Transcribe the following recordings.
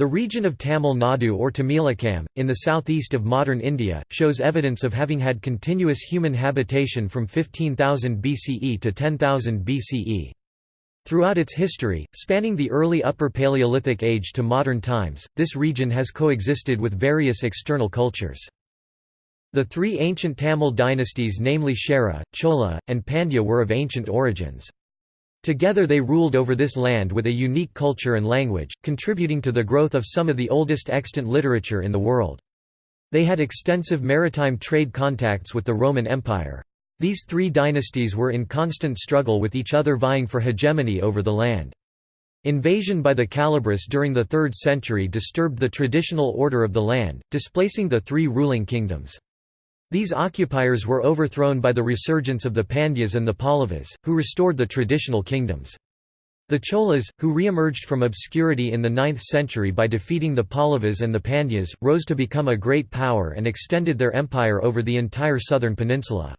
The region of Tamil Nadu or Tamilakam, in the southeast of modern India, shows evidence of having had continuous human habitation from 15,000 BCE to 10,000 BCE. Throughout its history, spanning the early Upper Paleolithic age to modern times, this region has coexisted with various external cultures. The three ancient Tamil dynasties namely Chera, Chola, and Pandya were of ancient origins. Together they ruled over this land with a unique culture and language, contributing to the growth of some of the oldest extant literature in the world. They had extensive maritime trade contacts with the Roman Empire. These three dynasties were in constant struggle with each other vying for hegemony over the land. Invasion by the Kalabras during the 3rd century disturbed the traditional order of the land, displacing the three ruling kingdoms. These occupiers were overthrown by the resurgence of the Pandyas and the Pallavas, who restored the traditional kingdoms. The Cholas, who re-emerged from obscurity in the 9th century by defeating the Pallavas and the Pandyas, rose to become a great power and extended their empire over the entire southern peninsula.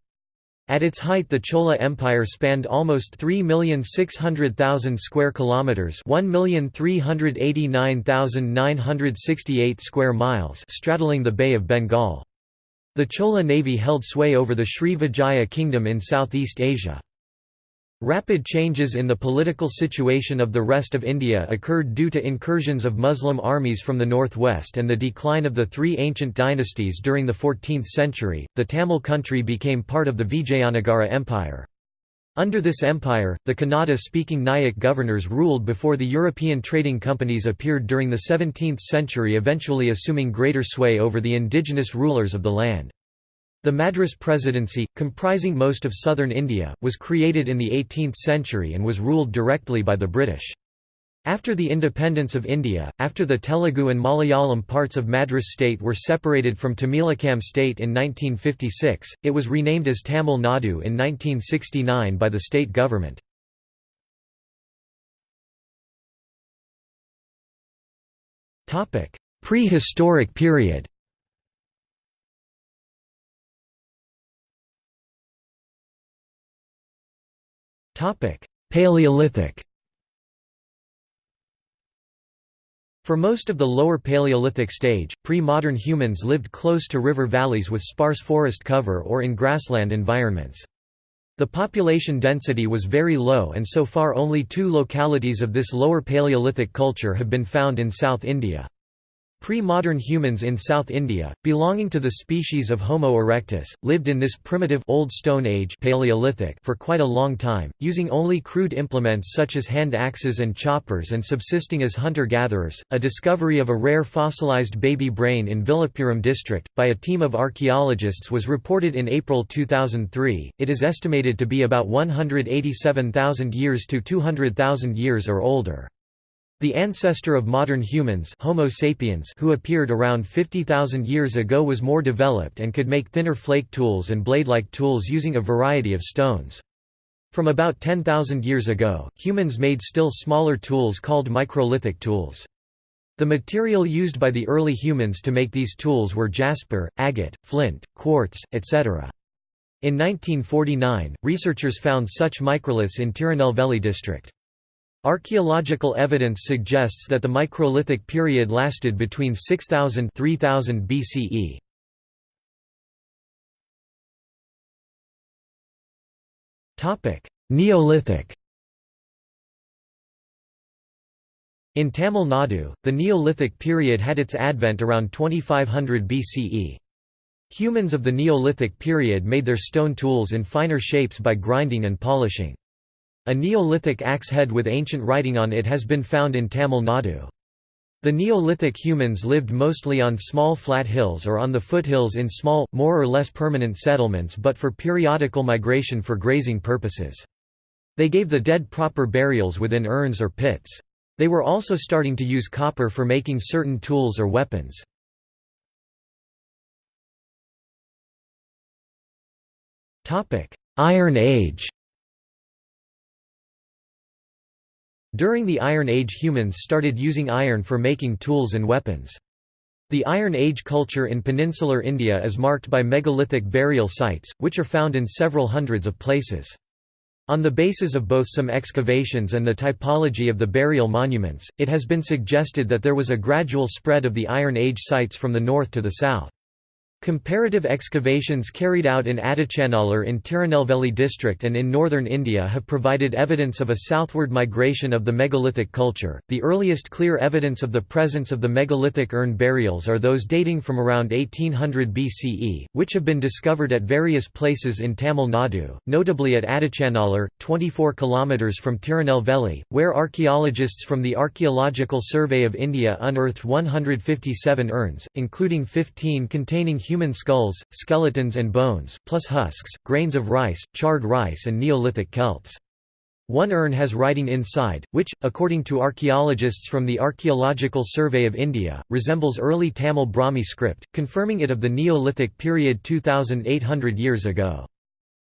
At its height the Chola Empire spanned almost 3,600,000 square kilometers, 1,389,968 square miles, straddling the Bay of Bengal. The Chola navy held sway over the Sri Vijaya kingdom in Southeast Asia. Rapid changes in the political situation of the rest of India occurred due to incursions of Muslim armies from the northwest and the decline of the three ancient dynasties during the 14th century. The Tamil country became part of the Vijayanagara Empire. Under this empire, the Kannada speaking Nayak governors ruled before the European trading companies appeared during the 17th century, eventually assuming greater sway over the indigenous rulers of the land. The Madras Presidency, comprising most of southern India, was created in the 18th century and was ruled directly by the British. After the independence of India, after the Telugu and Malayalam parts of Madras state were separated from Tamilakam state in 1956, it was renamed as Tamil Nadu in 1969 by the state government. Prehistoric period Paleolithic For most of the lower Paleolithic stage, pre-modern humans lived close to river valleys with sparse forest cover or in grassland environments. The population density was very low and so far only two localities of this lower Paleolithic culture have been found in South India. Pre-modern humans in South India, belonging to the species of Homo erectus, lived in this primitive Old Stone Age Paleolithic for quite a long time, using only crude implements such as hand axes and choppers and subsisting as hunter-gatherers. A discovery of a rare fossilized baby brain in Villupuram district by a team of archaeologists was reported in April 2003. It is estimated to be about 187,000 years to 200,000 years or older. The ancestor of modern humans Homo sapiens who appeared around 50,000 years ago was more developed and could make thinner flake tools and blade-like tools using a variety of stones. From about 10,000 years ago, humans made still smaller tools called microlithic tools. The material used by the early humans to make these tools were jasper, agate, flint, quartz, etc. In 1949, researchers found such microliths in Tirunelveli district. Archaeological evidence suggests that the microlithic period lasted between 6000 3000 BCE. Topic: Neolithic. In Tamil Nadu, the Neolithic period had its advent around 2500 BCE. Humans of the Neolithic period made their stone tools in finer shapes by grinding and polishing. A Neolithic axe head with ancient writing on it has been found in Tamil Nadu. The Neolithic humans lived mostly on small flat hills or on the foothills in small, more or less permanent settlements but for periodical migration for grazing purposes. They gave the dead proper burials within urns or pits. They were also starting to use copper for making certain tools or weapons. Iron Age During the Iron Age humans started using iron for making tools and weapons. The Iron Age culture in peninsular India is marked by megalithic burial sites, which are found in several hundreds of places. On the basis of both some excavations and the typology of the burial monuments, it has been suggested that there was a gradual spread of the Iron Age sites from the north to the south. Comparative excavations carried out in Adichanallur in Tirunelveli district and in northern India have provided evidence of a southward migration of the megalithic culture. The earliest clear evidence of the presence of the megalithic urn burials are those dating from around 1800 BCE, which have been discovered at various places in Tamil Nadu, notably at Adichanallur, 24 km from Tirunelveli, where archaeologists from the Archaeological Survey of India unearthed 157 urns, including 15 containing human skulls, skeletons and bones, plus husks, grains of rice, charred rice and Neolithic celts. One urn has writing inside, which, according to archaeologists from the Archaeological Survey of India, resembles early Tamil Brahmi script, confirming it of the Neolithic period 2800 years ago.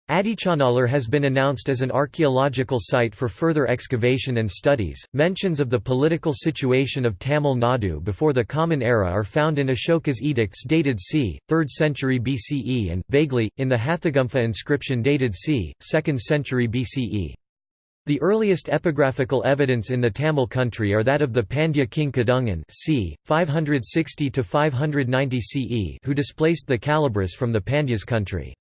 Adichanallur has been announced as an archaeological site for further excavation and studies. Mentions of the political situation of Tamil Nadu before the Common Era are found in Ashoka's edicts dated c. 3rd century BCE and, vaguely, in the Hathigumpha inscription dated c. 2nd century BCE. The earliest epigraphical evidence in the Tamil country are that of the Pandya king Kadungan c. 560–590 CE who displaced the Kalabras from the Pandyas country.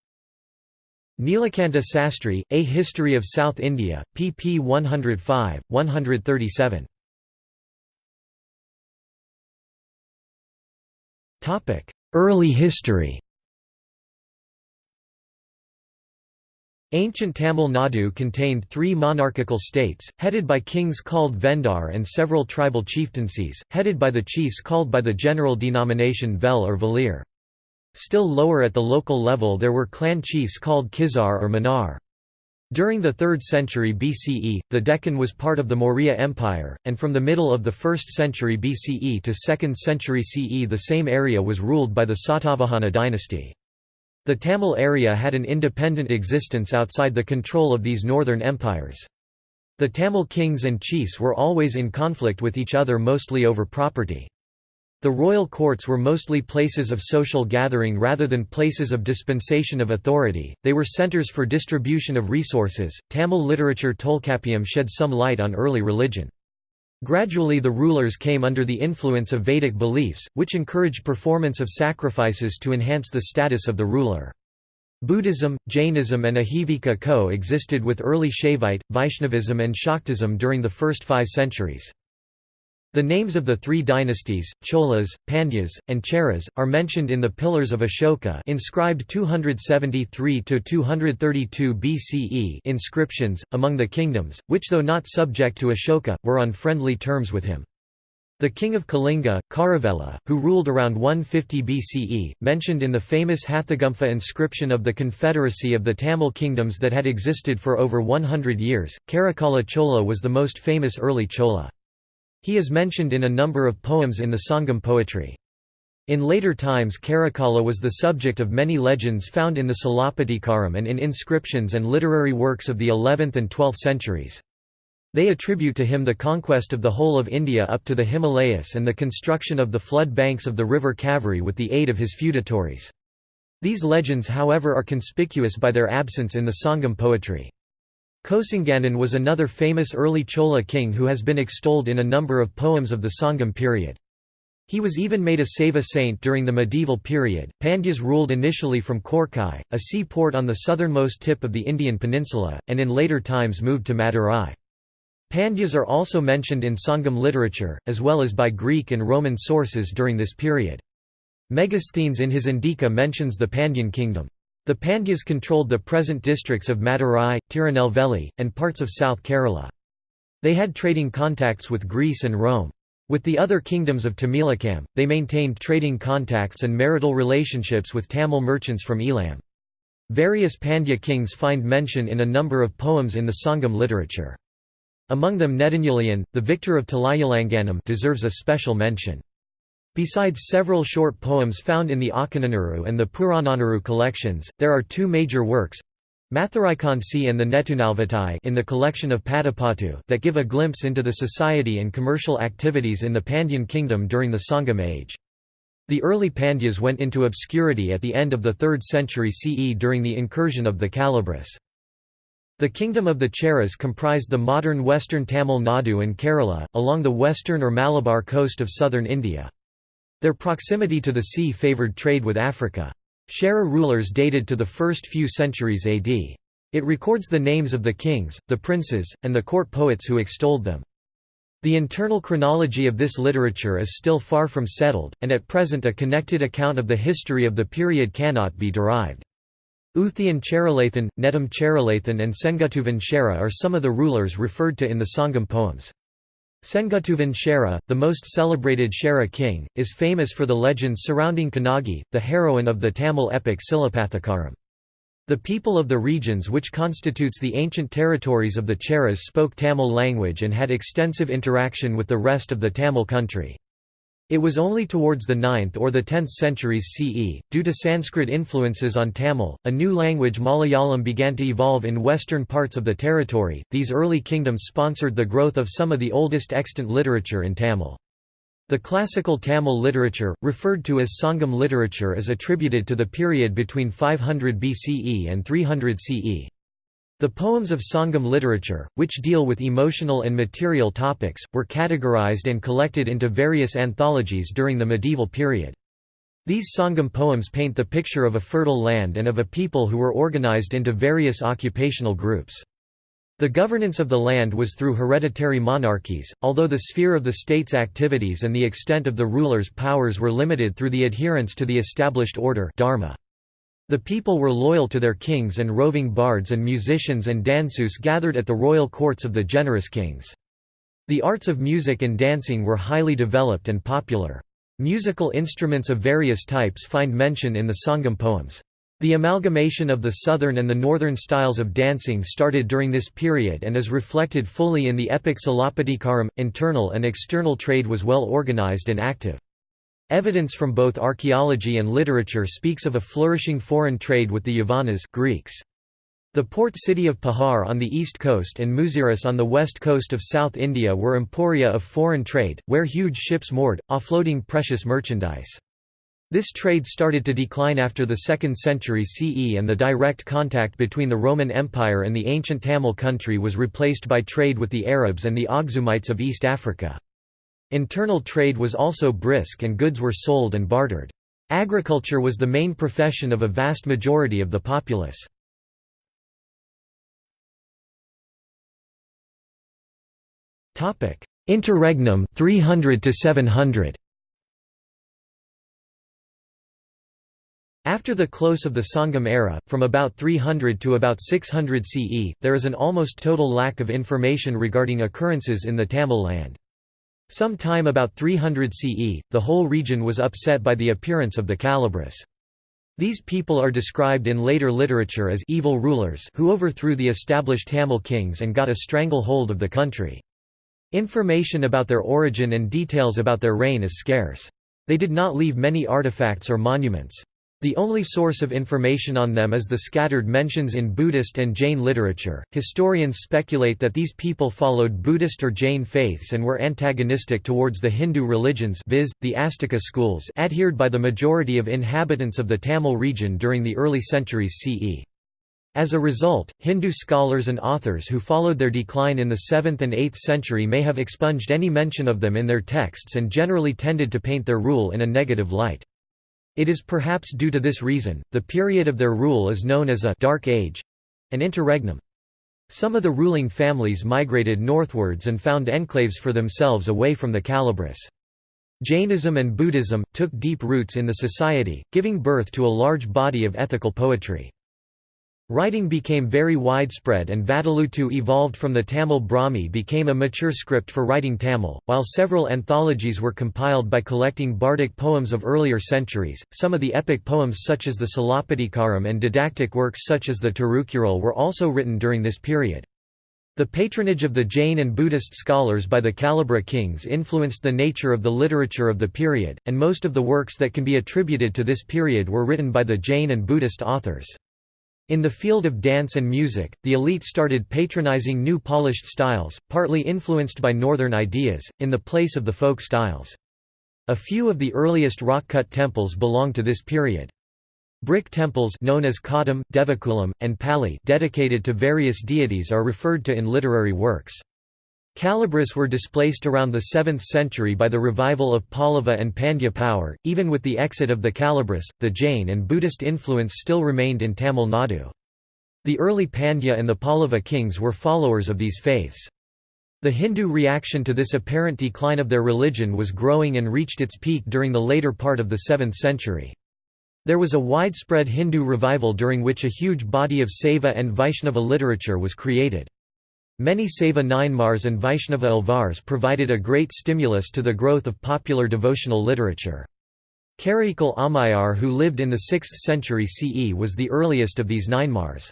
Nilakanta Sastri, A History of South India, pp 105, 137. Early history Ancient Tamil Nadu contained three monarchical states, headed by kings called Vendar and several tribal chieftaincies, headed by the chiefs called by the general denomination Vel or Valir. Still lower at the local level there were clan chiefs called Kizar or Manar. During the 3rd century BCE, the Deccan was part of the Maurya Empire, and from the middle of the 1st century BCE to 2nd century CE the same area was ruled by the Satavahana dynasty. The Tamil area had an independent existence outside the control of these northern empires. The Tamil kings and chiefs were always in conflict with each other mostly over property. The royal courts were mostly places of social gathering rather than places of dispensation of authority, they were centers for distribution of resources. Tamil literature Tolkappiyam shed some light on early religion. Gradually the rulers came under the influence of Vedic beliefs, which encouraged performance of sacrifices to enhance the status of the ruler. Buddhism, Jainism and Ajivika co-existed with early Shaivite, Vaishnavism and Shaktism during the first five centuries. The names of the three dynasties, Cholas, Pandyas, and Cheras, are mentioned in the Pillars of Ashoka inscribed 273–232 BCE inscriptions, among the kingdoms, which though not subject to Ashoka, were on friendly terms with him. The king of Kalinga, Kharavela, who ruled around 150 BCE, mentioned in the famous Hathigumpha inscription of the confederacy of the Tamil kingdoms that had existed for over 100 years, Karikala Chola was the most famous early Chola. He is mentioned in a number of poems in the Sangam poetry. In later times Karikala was the subject of many legends found in the Silappatikaram and in inscriptions and literary works of the 11th and 12th centuries. They attribute to him the conquest of the whole of India up to the Himalayas and the construction of the flood banks of the river Kaveri with the aid of his feudatories. These legends however are conspicuous by their absence in the Sangam poetry. Kocengannan was another famous early Chola king who has been extolled in a number of poems of the Sangam period. He was even made a Saiva saint during the medieval period. Pandyas ruled initially from Korkai, a seaport on the southernmost tip of the Indian peninsula, and in later times moved to Madurai. Pandyas are also mentioned in Sangam literature, as well as by Greek and Roman sources during this period. Megasthenes in his Indika mentions the Pandyan kingdom. The Pandyas controlled the present districts of Madurai, Tirunelveli, and parts of South Kerala. They had trading contacts with Greece and Rome. With the other kingdoms of Tamilakam, they maintained trading contacts and marital relationships with Tamil merchants from Eelam. Various Pandya kings find mention in a number of poems in the Sangam literature. Among them Nedunjeliyan, the victor of Talaiyalanganam deserves a special mention. Besides several short poems found in the Akananuru and the Purananuru collections, there are two major works Maduraikkanci and the Netunalvatai in the collection of Pattupattu that give a glimpse into the society and commercial activities in the Pandyan kingdom during the Sangam age. The early Pandyas went into obscurity at the end of the 3rd century CE during the incursion of the Kalabras. The kingdom of the Cheras comprised the modern western Tamil Nadu and Kerala, along the western or Malabar coast of southern India. Their proximity to the sea favoured trade with Africa. Chera rulers dated to the first few centuries AD. It records the names of the kings, the princes, and the court poets who extolled them. The internal chronology of this literature is still far from settled, and at present a connected account of the history of the period cannot be derived. Uthian Cheralathan, Netam Cheralathan and Sengutuvan Chera are some of the rulers referred to in the Sangam poems. Sengutuvan Chera, the most celebrated Chera king, is famous for the legends surrounding Kannagi, the heroine of the Tamil epic Silapathikaram. The people of the regions which constitutes the ancient territories of the Cheras spoke Tamil language and had extensive interaction with the rest of the Tamil country. It was only towards the 9th or the 10th centuries CE, due to Sanskrit influences on Tamil, a new language Malayalam began to evolve in western parts of the territory. These early kingdoms sponsored the growth of some of the oldest extant literature in Tamil. The classical Tamil literature, referred to as Sangam literature is attributed to the period between 500 BCE and 300 CE. The poems of Sangam literature, which deal with emotional and material topics, were categorized and collected into various anthologies during the medieval period. These Sangam poems paint the picture of a fertile land and of a people who were organized into various occupational groups. The governance of the land was through hereditary monarchies, although the sphere of the state's activities and the extent of the ruler's powers were limited through the adherence to the established order dharma. The people were loyal to their kings and roving bards and musicians and dansus gathered at the royal courts of the generous kings. The arts of music and dancing were highly developed and popular. Musical instruments of various types find mention in the Sangam poems. The amalgamation of the southern and the northern styles of dancing started during this period and is reflected fully in the epic Silappatikaram. Internal and external trade was well organized and active. Evidence from both archaeology and literature speaks of a flourishing foreign trade with the Yavanas Greeks. The port city of Puhar on the east coast and Muziris on the west coast of South India were emporia of foreign trade, where huge ships moored, offloading precious merchandise. This trade started to decline after the 2nd century CE and the direct contact between the Roman Empire and the ancient Tamil country was replaced by trade with the Arabs and the Aksumites of East Africa. Internal trade was also brisk and goods were sold and bartered. Agriculture was the main profession of a vast majority of the populace. Interregnum 300 to 700 After the close of the Sangam era, from about 300 to about 600 CE, there is an almost total lack of information regarding occurrences in the Tamil land. Some time about 300 CE, the whole region was upset by the appearance of the Kalabras. These people are described in later literature as evil rulers who overthrew the established Tamil kings and got a stranglehold of the country. Information about their origin and details about their reign is scarce. They did not leave many artifacts or monuments. The only source of information on them is the scattered mentions in Buddhist and Jain literature. Historians speculate that these people followed Buddhist or Jain faiths and were antagonistic towards the Hindu religions, viz., the Astika schools, adhered by the majority of inhabitants of the Tamil region during the early centuries CE. As a result, Hindu scholars and authors who followed their decline in the 7th and 8th century may have expunged any mention of them in their texts and generally tended to paint their rule in a negative light. It is perhaps due to this reason, the period of their rule is known as a «dark age»—an interregnum. Some of the ruling families migrated northwards and found enclaves for themselves away from the Kalabras. Jainism and Buddhism, took deep roots in the society, giving birth to a large body of ethical poetry. Writing became very widespread and Vatteluttu evolved from the Tamil Brahmi became a mature script for writing Tamil, while several anthologies were compiled by collecting bardic poems of earlier centuries. Some of the epic poems such as the Silappatikaram and didactic works such as the Tirukkural were also written during this period. The patronage of the Jain and Buddhist scholars by the Kalabra kings influenced the nature of the literature of the period, and most of the works that can be attributed to this period were written by the Jain and Buddhist authors. In the field of dance and music, the elite started patronizing new polished styles, partly influenced by northern ideas, in the place of the folk styles. A few of the earliest rock-cut temples belong to this period. Brick temples known as Kadam, Devakulam, and Pali dedicated to various deities are referred to in literary works. Kalabhras were displaced around the 7th century by the revival of Pallava and Pandya power. Even with the exit of the Kalabhras, the Jain and Buddhist influence still remained in Tamil Nadu. The early Pandya and the Pallava kings were followers of these faiths. The Hindu reaction to this apparent decline of their religion was growing and reached its peak during the later part of the 7th century. There was a widespread Hindu revival during which a huge body of Saiva and Vaishnava literature was created. Many Saiva Nayanmars and Vaishnava Alvars provided a great stimulus to the growth of popular devotional literature. Karaikal Ammaiyar who lived in the 6th century CE was the earliest of these Nayanmars.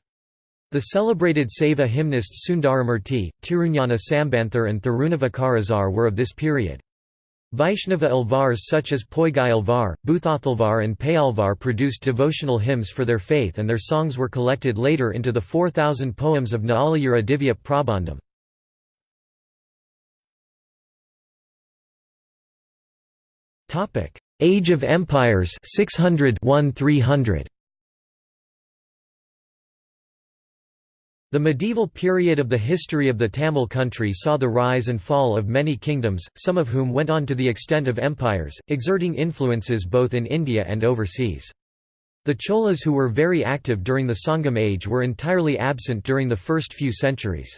The celebrated Saiva hymnists Sundaramurti, Tirunjana Sambanthar and Thirunavukkarasar were of this period. Vaishnava Alvars such as Poigai Alvar, Buthathalvar and Peyalvar produced devotional hymns for their faith and their songs were collected later into the 4,000 poems of Naalayira Divya Prabandham. Age of Empires 600 300 The medieval period of the history of the Tamil country saw the rise and fall of many kingdoms, some of whom went on to the extent of empires, exerting influences both in India and overseas. The Cholas who were very active during the Sangam age were entirely absent during the first few centuries.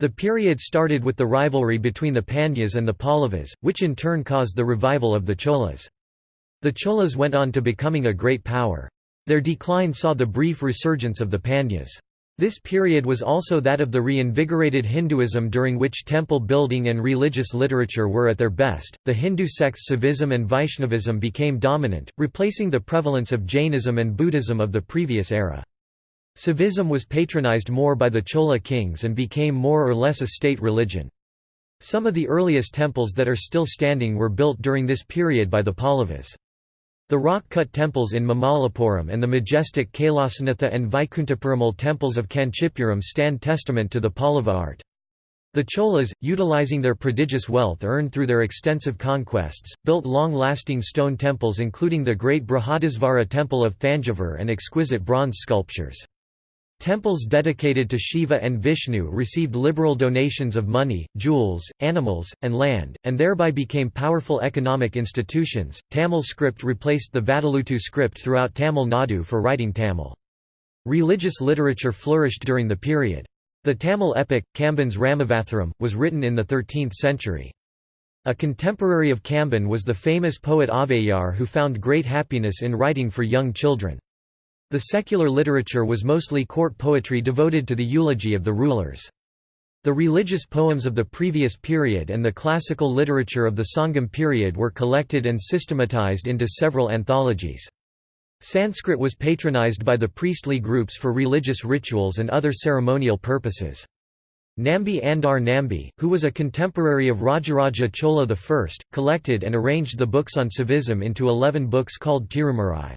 The period started with the rivalry between the Pandyas and the Pallavas, which in turn caused the revival of the Cholas. The Cholas went on to becoming a great power. Their decline saw the brief resurgence of the Pandyas. This period was also that of the reinvigorated Hinduism during which temple building and religious literature were at their best. The Hindu sects Saivism and Vaishnavism became dominant, replacing the prevalence of Jainism and Buddhism of the previous era. Saivism was patronized more by the Chola kings and became more or less a state religion. Some of the earliest temples that are still standing were built during this period by the Pallavas. The rock-cut temples in Mamallapuram and the majestic Kailasanatha and Vaikunthaperumal temples of Kanchipuram stand testament to the Pallava art. The Cholas, utilizing their prodigious wealth earned through their extensive conquests, built long-lasting stone temples including the great Brihadisvara temple of Thanjavur and exquisite bronze sculptures. Temples dedicated to Shiva and Vishnu received liberal donations of money, jewels, animals, and land, and thereby became powerful economic institutions. Tamil script replaced the Vatteluttu script throughout Tamil Nadu for writing Tamil. Religious literature flourished during the period. The Tamil epic, Kamban's Ramavatharam, was written in the 13th century. A contemporary of Kamban was the famous poet Avvaiyar who found great happiness in writing for young children. The secular literature was mostly court poetry devoted to the eulogy of the rulers. The religious poems of the previous period and the classical literature of the Sangam period were collected and systematized into several anthologies. Sanskrit was patronized by the priestly groups for religious rituals and other ceremonial purposes. Nambi Andar Nambi, who was a contemporary of Rajaraja Chola I, collected and arranged the books on Saivism into eleven books called Tirumurai.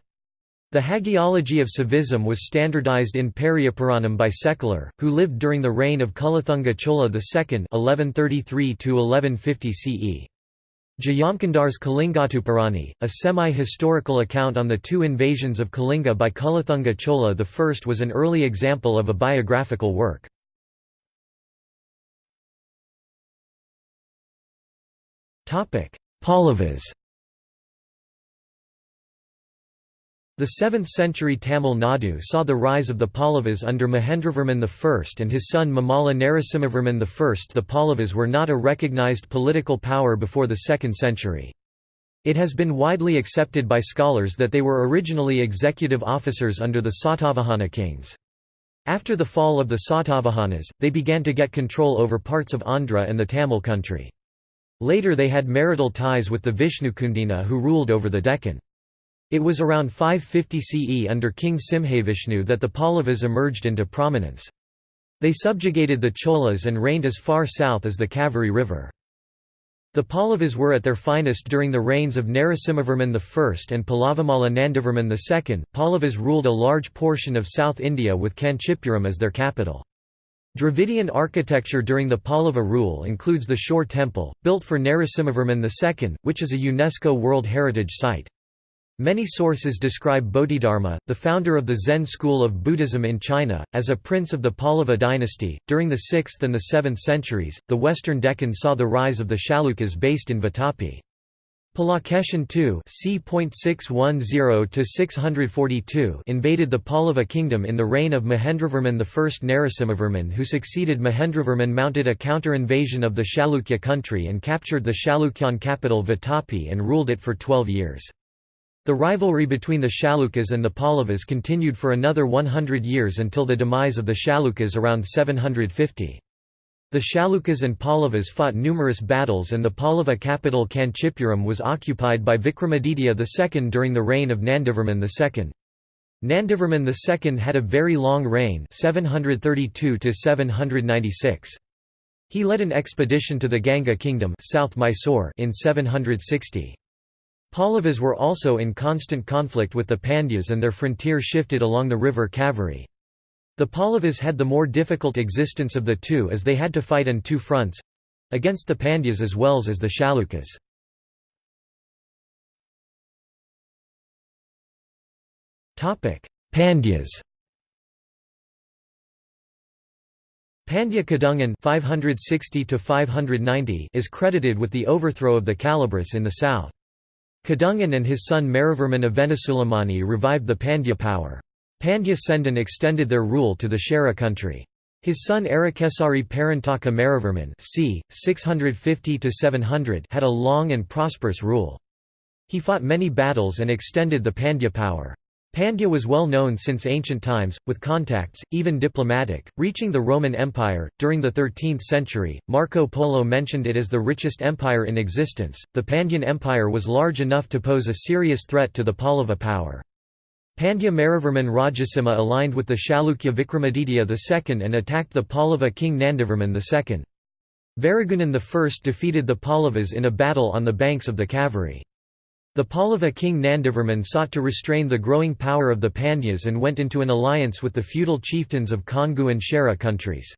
The hagiology of Saivism was standardized in Periyapuranam by Sekkizhar, who lived during the reign of Kulathunga Chola II (1133–1150 CE). Jayamkandar's Kalingattupparani, a semi-historical account on the two invasions of Kalinga by Kulathunga Chola I was an early example of a biographical work. Pallavas The 7th-century Tamil Nadu saw the rise of the Pallavas under Mahendravarman I and his son Mamalla Narasimhavarman I. The Pallavas were not a recognized political power before the 2nd century. It has been widely accepted by scholars that they were originally executive officers under the Satavahana kings. After the fall of the Satavahanas, they began to get control over parts of Andhra and the Tamil country. Later they had marital ties with the Vishnukundina who ruled over the Deccan. It was around 550 CE under King Simhavishnu that the Pallavas emerged into prominence. They subjugated the Cholas and reigned as far south as the Kaveri River. The Pallavas were at their finest during the reigns of Narasimhavarman I and Pallavamalla Nandivarman II. Pallavas ruled a large portion of South India with Kanchipuram as their capital. Dravidian architecture during the Pallava rule includes the Shore Temple, built for Narasimhavarman II, which is a UNESCO World Heritage Site. Many sources describe Bodhidharma, the founder of the Zen school of Buddhism in China, as a prince of the Pallava dynasty. During the 6th and the 7th centuries, the western Deccan saw the rise of the Chalukyas based in Vatapi. Pulakeshin II invaded the Pallava kingdom in the reign of Mahendravarman I. Narasimhavarman who succeeded Mahendravarman mounted a counter-invasion of the Chalukya country and captured the Chalukyan capital Vatapi and ruled it for twelve years. The rivalry between the Chalukyas and the Pallavas continued for another 100 years until the demise of the Chalukyas around 750. The Chalukyas and Pallavas fought numerous battles and the Pallava capital Kanchipuram was occupied by Vikramaditya II during the reign of Nandivarman II. Nandivarman II had a very long reign 732 He led an expedition to the Ganga kingdom South Mysore in 760. Pallavas were also in constant conflict with the Pandyas and their frontier shifted along the river Kaveri. The Pallavas had the more difficult existence of the two as they had to fight on two fronts—against the Pandyas as well as the Chalukyas. Pandyas Pandya Kadungan 560 is credited with the overthrow of the Kalabhras in the south. Kadungan and his son Maravarman Avanisulamani revived the Pandya power. Pandya Sendan extended their rule to the Chera country. His son Arakesari Parantaka Maravarman c. 650 had a long and prosperous rule. He fought many battles and extended the Pandya power. Pandya was well known since ancient times, with contacts, even diplomatic, reaching the Roman Empire. During the 13th century, Marco Polo mentioned it as the richest empire in existence. The Pandyan Empire was large enough to pose a serious threat to the Pallava power. Pandya Maravarman Rajasimha aligned with the Chalukya Vikramaditya II and attacked the Pallava king Nandivarman II. Varagunan I defeated the Pallavas in a battle on the banks of the Kaveri. The Pallava king Nandivarman sought to restrain the growing power of the Pandyas and went into an alliance with the feudal chieftains of Kongu and Chera countries.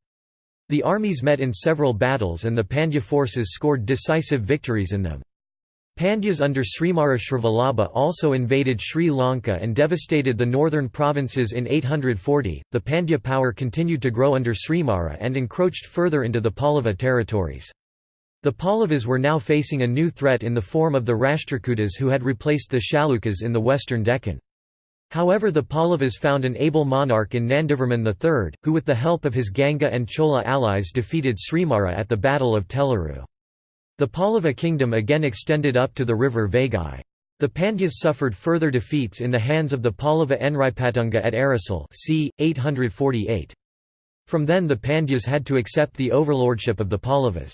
The armies met in several battles and the Pandya forces scored decisive victories in them. Pandyas under Srimara Srivallabha also invaded Sri Lanka and devastated the northern provinces in 840. The Pandya power continued to grow under Srimara and encroached further into the Pallava territories. The Pallavas were now facing a new threat in the form of the Rashtrakutas who had replaced the Chalukyas in the western Deccan. However the Pallavas found an able monarch in Nandivarman III, who with the help of his Ganga and Chola allies defeated Srimara at the Battle of Tellaru. The Pallava kingdom again extended up to the river Vaigai. The Pandyas suffered further defeats in the hands of the Pallava Nripatunga at Arasal c. 848. From then the Pandyas had to accept the overlordship of the Pallavas.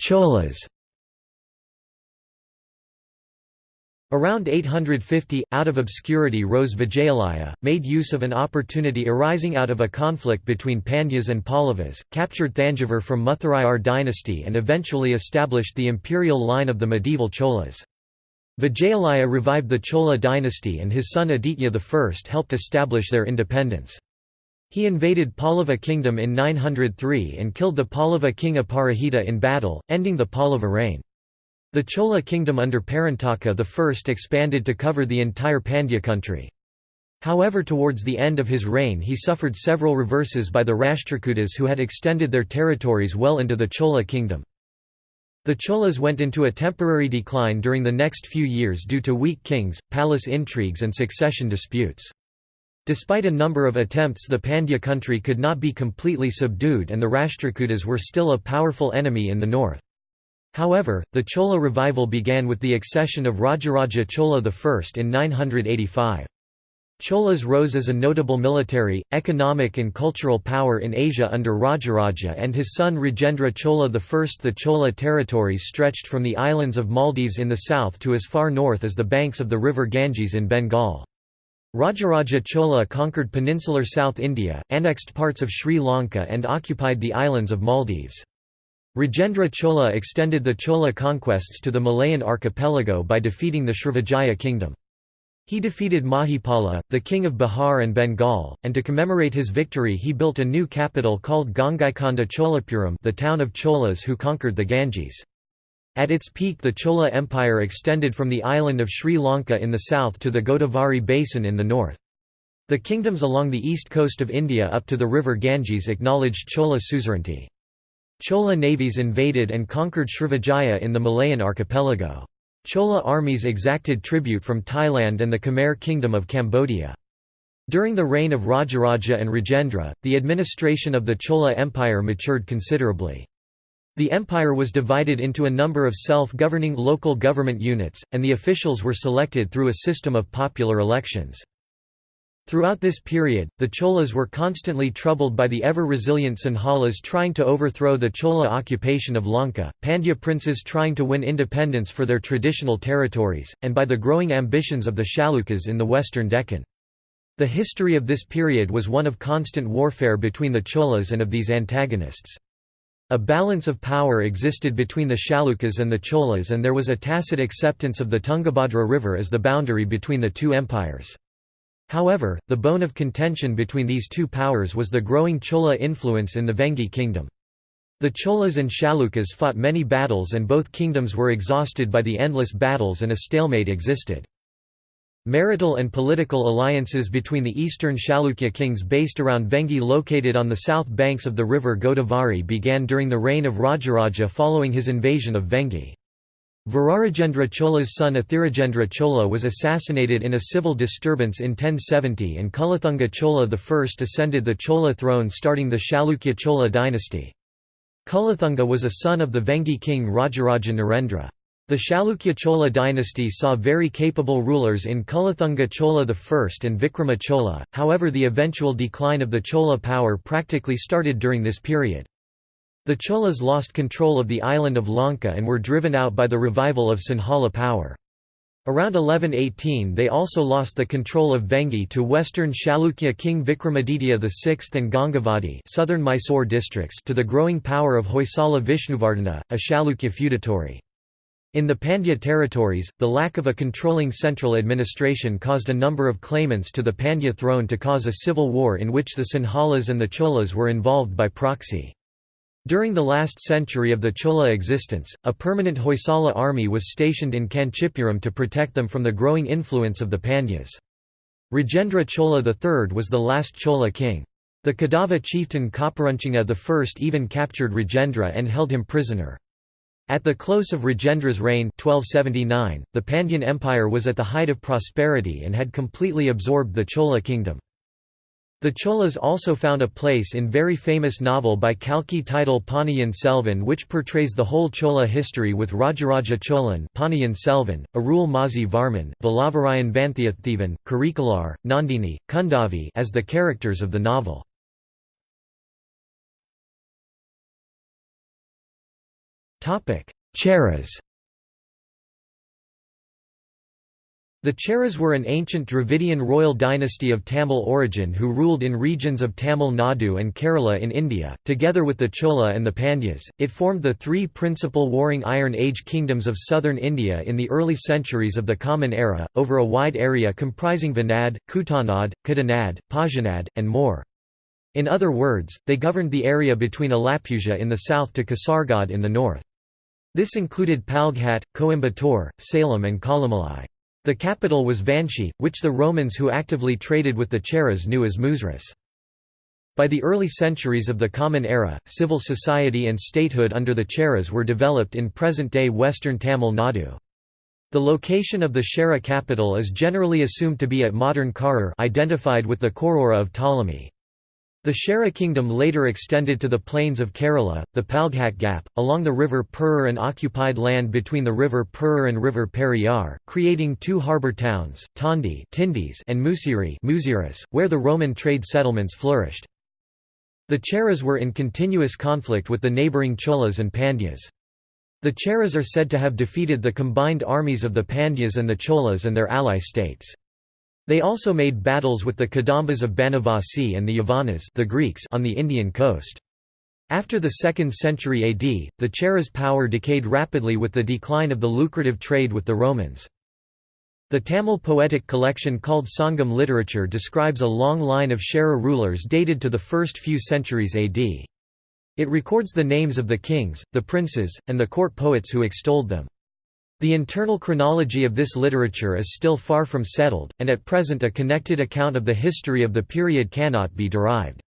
Cholas Around 850, out of obscurity rose Vijayalaya, made use of an opportunity arising out of a conflict between Pandyas and Pallavas, captured Thanjavur from Muthurayar dynasty and eventually established the imperial line of the medieval Cholas. Vijayalaya revived the Chola dynasty and his son Aditya I helped establish their independence. He invaded Pallava kingdom in 903 and killed the Pallava king Aparajita in battle, ending the Pallava reign. The Chola kingdom under Parantaka I expanded to cover the entire Pandya country. However towards the end of his reign he suffered several reverses by the Rashtrakutas who had extended their territories well into the Chola kingdom. The Cholas went into a temporary decline during the next few years due to weak kings, palace intrigues and succession disputes. Despite a number of attempts the Pandya country could not be completely subdued and the Rashtrakutas were still a powerful enemy in the north. However, the Chola revival began with the accession of Rajaraja Chola I in 985. Cholas rose as a notable military, economic and cultural power in Asia under Rajaraja and his son Rajendra Chola I. The Chola territories stretched from the islands of Maldives in the south to as far north as the banks of the river Ganges in Bengal. Rajaraja Chola conquered peninsular South India, annexed parts of Sri Lanka and occupied the islands of Maldives. Rajendra Chola extended the Chola conquests to the Malayan archipelago by defeating the Srivijaya kingdom. He defeated Mahipala, the king of Bihar and Bengal, and to commemorate his victory he built a new capital called Gangaikonda Cholapuram the town of Cholas who conquered the Ganges. At its peak the Chola Empire extended from the island of Sri Lanka in the south to the Godavari basin in the north. The kingdoms along the east coast of India up to the river Ganges acknowledged Chola suzerainty. Chola navies invaded and conquered Srivijaya in the Malayan archipelago. Chola armies exacted tribute from Thailand and the Khmer Kingdom of Cambodia. During the reign of Rajaraja and Rajendra, the administration of the Chola Empire matured considerably. The empire was divided into a number of self-governing local government units, and the officials were selected through a system of popular elections. Throughout this period, the Cholas were constantly troubled by the ever-resilient Sinhalas trying to overthrow the Chola occupation of Lanka, Pandya princes trying to win independence for their traditional territories, and by the growing ambitions of the Chalukyas in the western Deccan. The history of this period was one of constant warfare between the Cholas and of these antagonists. A balance of power existed between the Chalukyas and the Cholas and there was a tacit acceptance of the Tungabhadra River as the boundary between the two empires. However, the bone of contention between these two powers was the growing Chola influence in the Vengi kingdom. The Cholas and Chalukyas fought many battles and both kingdoms were exhausted by the endless battles and a stalemate existed. Marital and political alliances between the eastern Chalukya kings based around Vengi located on the south banks of the river Godavari began during the reign of Rajaraja following his invasion of Vengi. Virarajendra Chola's son Athirajendra Chola was assassinated in a civil disturbance in 1070 and Kulathunga Chola I ascended the Chola throne starting the Chalukya Chola dynasty. Kulathunga was a son of the Vengi king Rajaraja Narendra. The Chalukya Chola dynasty saw very capable rulers in Kulathunga Chola I and Vikrama Chola, however the eventual decline of the Chola power practically started during this period. The Cholas lost control of the island of Lanka and were driven out by the revival of Sinhala power. Around 1118 they also lost the control of Vengi to western Chalukya king Vikramaditya VI and Gangavadi southern Mysore districts to the growing power of Hoysala Vishnuvardhana, a Chalukya feudatory. In the Pandya territories, the lack of a controlling central administration caused a number of claimants to the Pandya throne to cause a civil war in which the Sinhalas and the Cholas were involved by proxy. During the last century of the Chola existence, a permanent Hoysala army was stationed in Kanchipuram to protect them from the growing influence of the Pandyas. Rajendra Chola III was the last Chola king. The Kadava chieftain Kopperunchinga I even captured Rajendra and held him prisoner. At the close of Rajendra's reign 1279, the Pandyan Empire was at the height of prosperity and had completely absorbed the Chola kingdom. The Cholas also found a place in very famous novel by Kalki titled Ponniyin Selvan which portrays the whole Chola history with Rajaraja Cholan Ponniyin Selvan, Arul Mozhi Varman, Vallavarayan Vandhiyathevan, Karikalar, Nandini, Kundavi as the characters of the novel. Cheras The Cheras were an ancient Dravidian royal dynasty of Tamil origin who ruled in regions of Tamil Nadu and Kerala in India. Together with the Chola and the Pandyas, it formed the three principal warring Iron Age kingdoms of southern India in the early centuries of the Common Era, over a wide area comprising Vanad, Kutanad, Kadanad, Pajanad, and more. In other words, they governed the area between Alappuzha in the south to Kasargod in the north. This included Palghat, Coimbatore, Salem and Kollimalai. The capital was Vanchi, which the Romans who actively traded with the Cheras knew as Muziris. By the early centuries of the Common Era, civil society and statehood under the Cheras were developed in present-day western Tamil Nadu. The location of the Chera capital is generally assumed to be at modern Karur identified with the Korora of Ptolemy. The Chera kingdom later extended to the plains of Kerala, the Palghat Gap, along the river Perur and occupied land between the river Perur and river Periyar, creating two harbour towns, Tondi and Musiri where the Roman trade settlements flourished. The Cheras were in continuous conflict with the neighbouring Cholas and Pandyas. The Cheras are said to have defeated the combined armies of the Pandyas and the Cholas and their ally states. They also made battles with the Kadambas of Banavasi and the Yavanas the Greeks on the Indian coast. After the 2nd century AD, the Cheras' power decayed rapidly with the decline of the lucrative trade with the Romans. The Tamil poetic collection called Sangam literature describes a long line of Chera rulers dated to the first few centuries AD. It records the names of the kings, the princes, and the court poets who extolled them. The internal chronology of this literature is still far from settled, and at present a connected account of the history of the period cannot be derived.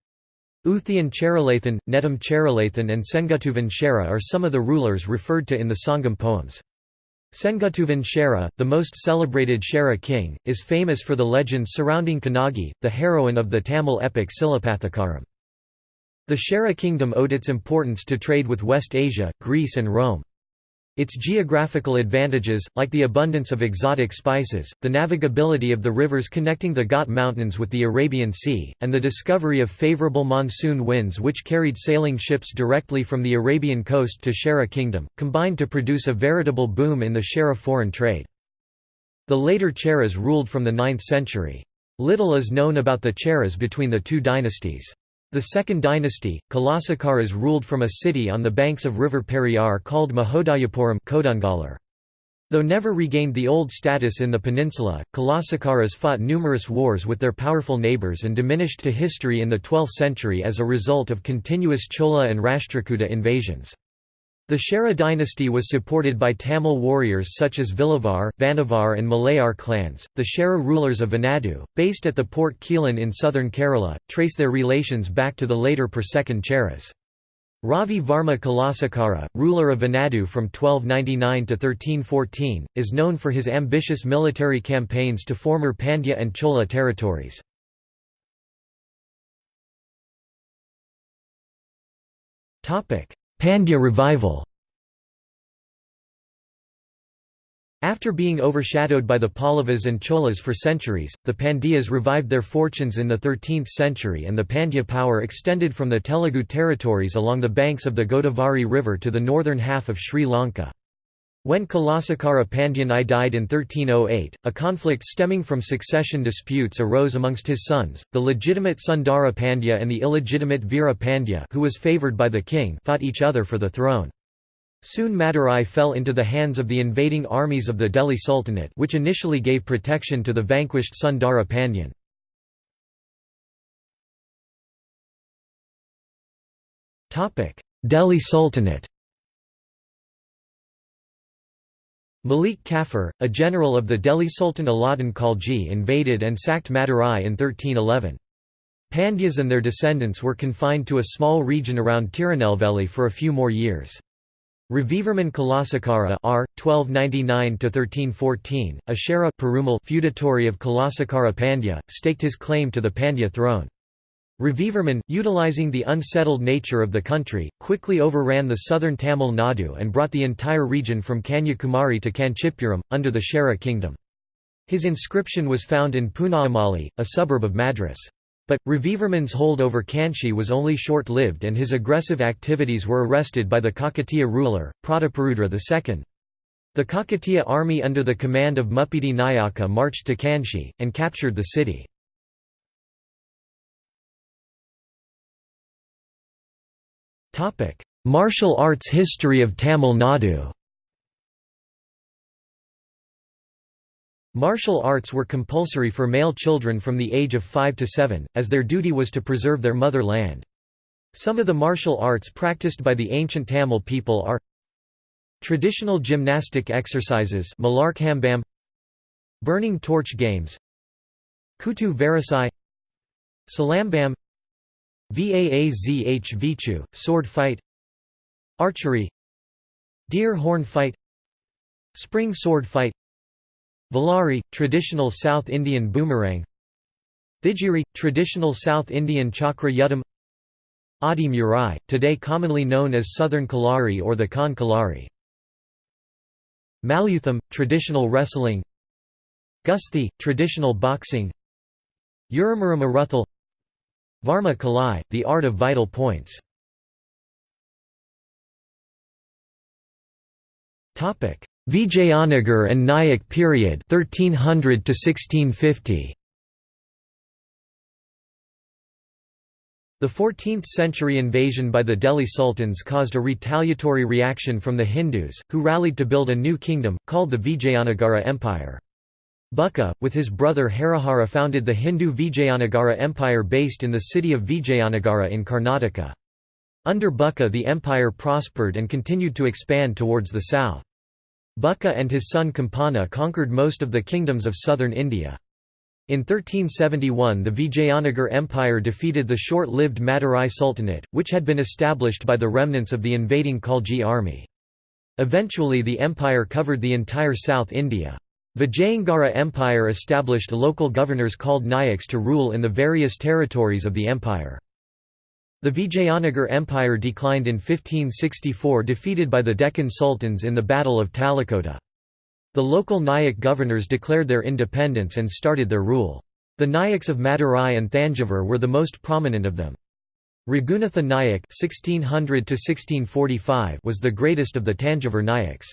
Uthian Cheralathan, Netam Cheralathan and Sengutuvan Chera are some of the rulers referred to in the Sangam poems. Sengutuvan Chera, the most celebrated Chera king, is famous for the legends surrounding Kannagi, the heroine of the Tamil epic Silapathikaram. The Chera kingdom owed its importance to trade with West Asia, Greece and Rome. Its geographical advantages, like the abundance of exotic spices, the navigability of the rivers connecting the Ghat Mountains with the Arabian Sea, and the discovery of favorable monsoon winds which carried sailing ships directly from the Arabian coast to Chera Kingdom, combined to produce a veritable boom in the Chera foreign trade. The later Cheras ruled from the 9th century. Little is known about the Cheras between the two dynasties. The second dynasty, Kulasekaras ruled from a city on the banks of river Periyar called Mahodayapuram Though never regained the old status in the peninsula, Kulasekaras fought numerous wars with their powerful neighbours and diminished to history in the 12th century as a result of continuous Chola and Rashtrakuta invasions. The Chera dynasty was supported by Tamil warriors such as Vilavar, Vanavar and Malayar clans. The Chera rulers of Venadu, based at the port Quilon in southern Kerala, trace their relations back to the later Per-second Cheras. Ravi Varma Kulasekara, ruler of Venadu from 1299 to 1314, is known for his ambitious military campaigns to former Pandya and Chola territories. Topic: Pandya revival After being overshadowed by the Pallavas and Cholas for centuries, the Pandyas revived their fortunes in the 13th century and the Pandya power extended from the Telugu territories along the banks of the Godavari River to the northern half of Sri Lanka. When Kulasekara Pandyan I died in 1308, a conflict stemming from succession disputes arose amongst his sons, the legitimate Sundara Pandya and the illegitimate Veera Pandya who was favoured by the king fought each other for the throne. Soon Madurai fell into the hands of the invading armies of the Delhi Sultanate which initially gave protection to the vanquished Sundara Pandyan. Delhi Sultanate Malik Kafur, a general of the Delhi Sultan Alauddin Khalji invaded and sacked Madurai in 1311. Pandyas and their descendants were confined to a small region around Tirunelveli for a few more years. Ravivarman Kulasekara R. 1299–1314, a Chera feudatory of Kulasekara Pandya, staked his claim to the Pandya throne. Ravivarman, utilizing the unsettled nature of the country, quickly overran the southern Tamil Nadu and brought the entire region from Kanyakumari to Kanchipuram, under the Chera kingdom. His inscription was found in Poonamali, a suburb of Madras. But, Ravivarman's hold over Kanchi was only short-lived and his aggressive activities were arrested by the Kakatiya ruler, Prataparudra II. The Kakatiya army under the command of Muppidi Nayaka marched to Kanchi, and captured the city. Martial arts history of Tamil Nadu Martial arts were compulsory for male children from the age of 5 to 7, as their duty was to preserve their mother land. Some of the martial arts practiced by the ancient Tamil people are Traditional gymnastic exercises Burning torch games Kutu Varisai Silambam Vaazh Vichu, sword fight Archery Deer horn fight Spring sword fight Valari, traditional South Indian boomerang Thijiri, traditional South Indian chakra yuddam Adi Murai, today commonly known as Southern Kalari or the Khan Kalari Malyutham, traditional wrestling Gusti, traditional boxing Uramuram Aruthal Varma Kalai, the art of vital points. Topic: Vijayanagar and Nayak period 1300 to 1650. The 14th-century invasion by the Delhi Sultans caused a retaliatory reaction from the Hindus, who rallied to build a new kingdom, called the Vijayanagara Empire. Bukka, with his brother Harihara founded the Hindu Vijayanagara Empire based in the city of Vijayanagara in Karnataka. Under Bukka the empire prospered and continued to expand towards the south. Bukka and his son Kampana conquered most of the kingdoms of southern India. In 1371 the Vijayanagar Empire defeated the short-lived Madurai Sultanate, which had been established by the remnants of the invading Khalji army. Eventually the empire covered the entire South India. Vijayanagara Empire established local governors called Nayaks to rule in the various territories of the empire. The Vijayanagar Empire declined in 1564 defeated by the Deccan Sultans in the Battle of Talikota. The local Nayak governors declared their independence and started their rule. The Nayaks of Madurai and Thanjavur were the most prominent of them. Raghunatha Nayak (1600–1645) was the greatest of the Tanjavur Nayaks.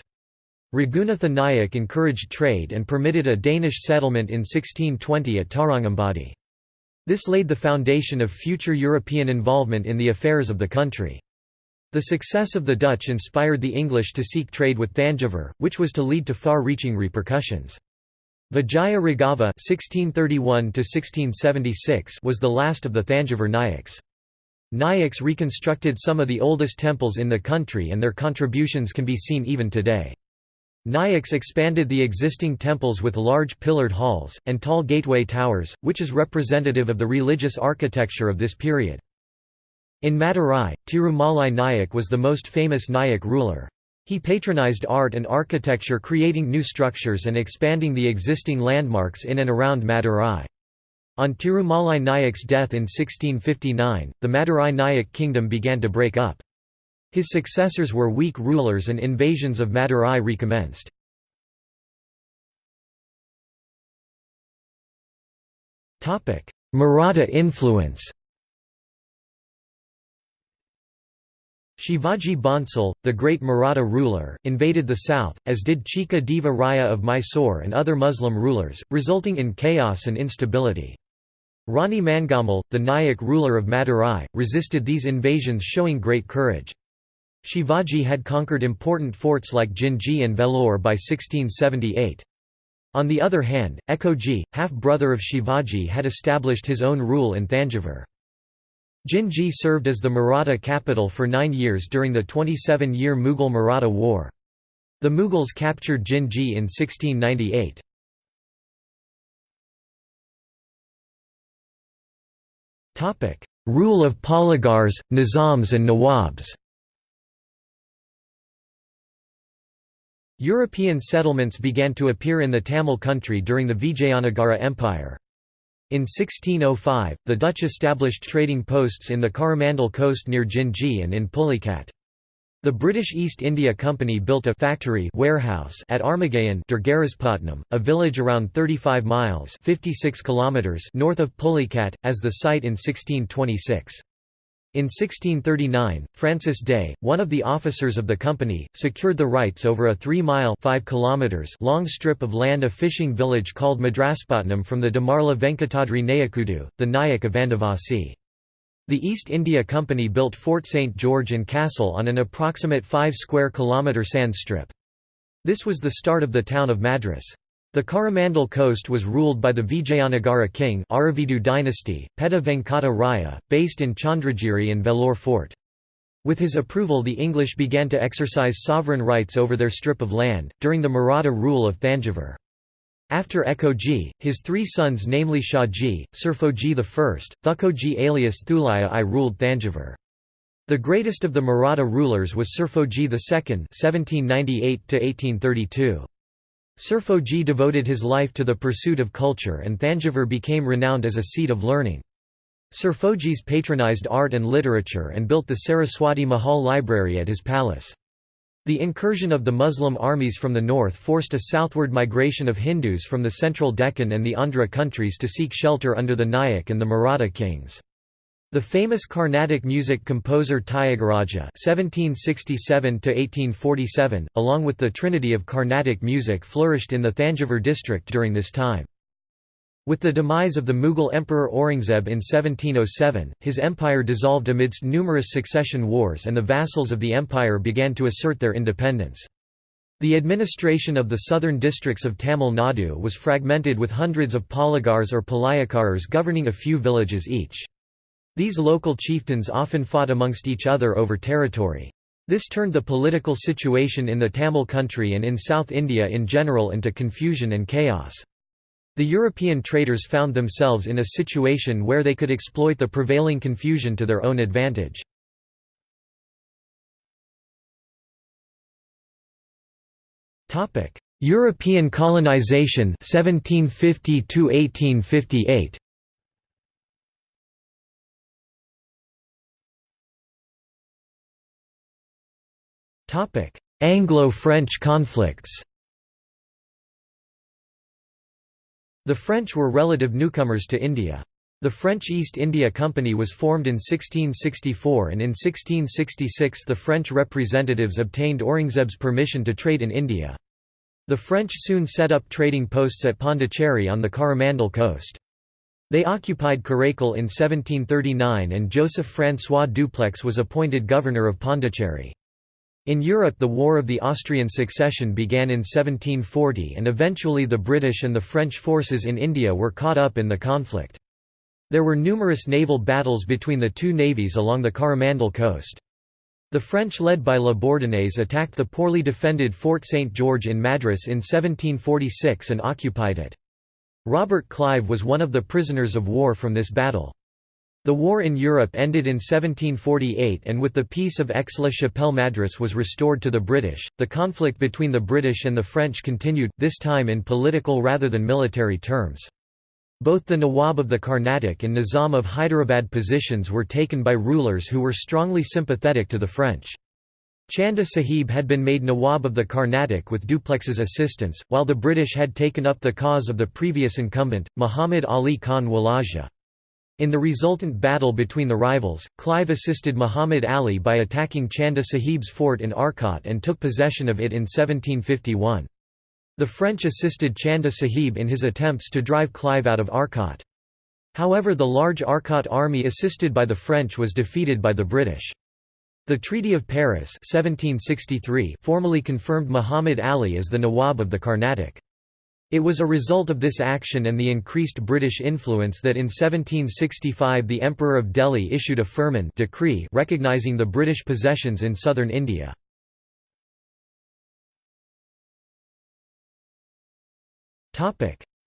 Raghunatha Nayak encouraged trade and permitted a Danish settlement in 1620 at Tarangambadi. This laid the foundation of future European involvement in the affairs of the country. The success of the Dutch inspired the English to seek trade with Thanjavur, which was to lead to far-reaching repercussions. Vijaya Raghava was the last of the Thanjavur Nayaks. Nayaks reconstructed some of the oldest temples in the country and their contributions can be seen even today. Nayaks expanded the existing temples with large pillared halls, and tall gateway towers, which is representative of the religious architecture of this period. In Madurai, Tirumalai Nayak was the most famous Nayak ruler. He patronized art and architecture creating new structures and expanding the existing landmarks in and around Madurai. On Tirumalai Nayak's death in 1659, the Madurai Nayak kingdom began to break up. His successors were weak rulers and invasions of Madurai recommenced. Maratha influence Shivaji Bhonsle, the great Maratha ruler, invaded the south, as did Chika Deva Raya of Mysore and other Muslim rulers, resulting in chaos and instability. Rani Mangammal, the Nayak ruler of Madurai, resisted these invasions showing great courage. Shivaji had conquered important forts like Jinji and Vellore by 1678. On the other hand, Ekoji, half-brother of Shivaji had established his own rule in Thanjavur. Jinji served as the Maratha capital for nine years during the 27-year Mughal-Maratha War. The Mughals captured Jinji in 1698. Rule of Polygars, Nizams and Nawabs European settlements began to appear in the Tamil country during the Vijayanagara Empire. In 1605, the Dutch established trading posts in the Coromandel coast near Jinji and in Pulicat. The British East India Company built a factory warehouse at Armagayan a village around 35 miles 56 kilometers north of Pulicat, as the site in 1626. In 1639, Francis Day, one of the officers of the company, secured the rights over a 3-mile long strip of land a fishing village called Madraspatnam from the Damarla Venkatadri Nayakudu, the Nayak of Vandavasi. The East India Company built Fort St. George and Castle on an approximate 5 square kilometre sand strip. This was the start of the town of Madras. The Coromandel coast was ruled by the Vijayanagara king Aravidu dynasty, Peda Venkata Raya, based in Chandragiri and Vellore fort. With his approval the English began to exercise sovereign rights over their strip of land, during the Maratha rule of Thanjavur. After Ekoji, his three sons namely Shahji, Surfoji I, Thukoji alias Thulaya I ruled Thanjavur. The greatest of the Maratha rulers was Surfoji II 1798 1832. Surfoji devoted his life to the pursuit of culture and Thanjavur became renowned as a seat of learning. Surfojis patronized art and literature and built the Saraswati Mahal library at his palace. The incursion of the Muslim armies from the north forced a southward migration of Hindus from the central Deccan and the Andhra countries to seek shelter under the Nayak and the Maratha kings. The famous Carnatic music composer Tyagaraja (1767–1847), along with the Trinity of Carnatic music, flourished in the Thanjavur district during this time. With the demise of the Mughal Emperor Aurangzeb in 1707, his empire dissolved amidst numerous succession wars and the vassals of the empire began to assert their independence. The administration of the southern districts of Tamil Nadu was fragmented with hundreds of polygars or palayakaras governing a few villages each. These local chieftains often fought amongst each other over territory. This turned the political situation in the Tamil country and in South India in general into confusion and chaos. The European traders found themselves in a situation where they could exploit the prevailing confusion to their own advantage. European colonization 1750 1858 Anglo-French conflicts The French were relative newcomers to India. The French East India Company was formed in 1664 and in 1666 the French representatives obtained Aurangzeb's permission to trade in India. The French soon set up trading posts at Pondicherry on the Coromandel coast. They occupied Karaikal in 1739 and Joseph-François Dupleix was appointed governor of Pondicherry. In Europe the War of the Austrian Succession began in 1740 and eventually the British and the French forces in India were caught up in the conflict. There were numerous naval battles between the two navies along the Coromandel coast. The French led by La Bourdonnais attacked the poorly defended Fort St. George in Madras in 1746 and occupied it. Robert Clive was one of the prisoners of war from this battle. The war in Europe ended in 1748 and with the Peace of Aix-la-Chapelle Madras was restored to the British. The conflict between the British and the French continued, this time in political rather than military terms. Both the Nawab of the Carnatic and Nizam of Hyderabad positions were taken by rulers who were strongly sympathetic to the French. Chanda Sahib had been made Nawab of the Carnatic with Dupleix's assistance, while the British had taken up the cause of the previous incumbent, Muhammad Ali Khan Walaja. In the resultant battle between the rivals, Clive assisted Muhammad Ali by attacking Chanda Sahib's fort in Arcot and took possession of it in 1751. The French assisted Chanda Sahib in his attempts to drive Clive out of Arcot. However the large Arcot army assisted by the French was defeated by the British. The Treaty of Paris 1763 formally confirmed Muhammad Ali as the Nawab of the Carnatic. It was a result of this action and the increased British influence that in 1765 the Emperor of Delhi issued a firman decree recognising the British possessions in southern India.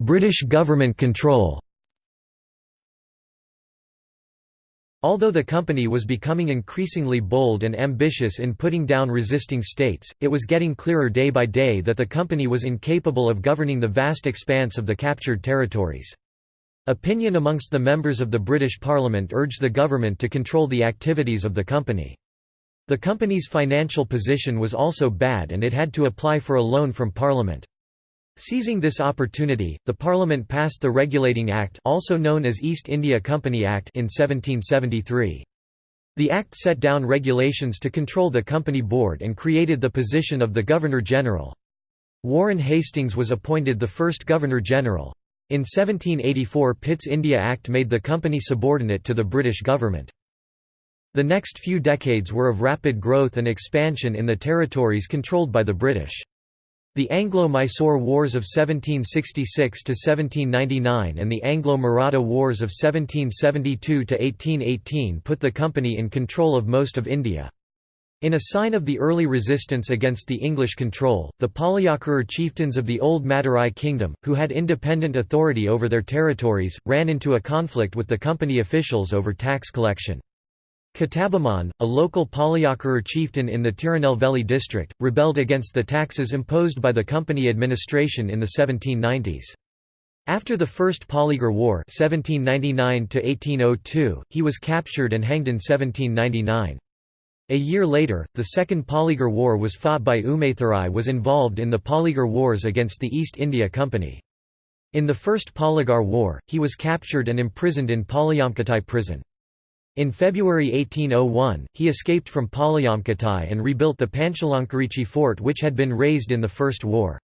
British government control Although the company was becoming increasingly bold and ambitious in putting down resisting states, it was getting clearer day by day that the company was incapable of governing the vast expanse of the captured territories. Opinion amongst the members of the British Parliament urged the government to control the activities of the company. The company's financial position was also bad and it had to apply for a loan from Parliament. Seizing this opportunity, the Parliament passed the Regulating Act also known as East India Company Act in 1773. The Act set down regulations to control the Company Board and created the position of the Governor-General. Warren Hastings was appointed the first Governor-General. In 1784 Pitt's India Act made the company subordinate to the British government. The next few decades were of rapid growth and expansion in the territories controlled by the British. The Anglo-Mysore Wars of 1766–1799 and the Anglo-Maratha Wars of 1772–1818 put the company in control of most of India. In a sign of the early resistance against the English control, the Palayakara chieftains of the old Madurai kingdom, who had independent authority over their territories, ran into a conflict with the company officials over tax collection. Kattabomman, a local Palayakara chieftain in the Tirunelveli district, rebelled against the taxes imposed by the company administration in the 1790s. After the First Polygar War 1799 he was captured and hanged in 1799. A year later, the Second Polygar War was fought by Umaythurai was involved in the Polygar Wars against the East India Company. In the First Polygar War, he was captured and imprisoned in Palayamkottai prison. In February 1801, he escaped from Palayamkottai and rebuilt the Panchalankurichi fort which had been razed in the First War.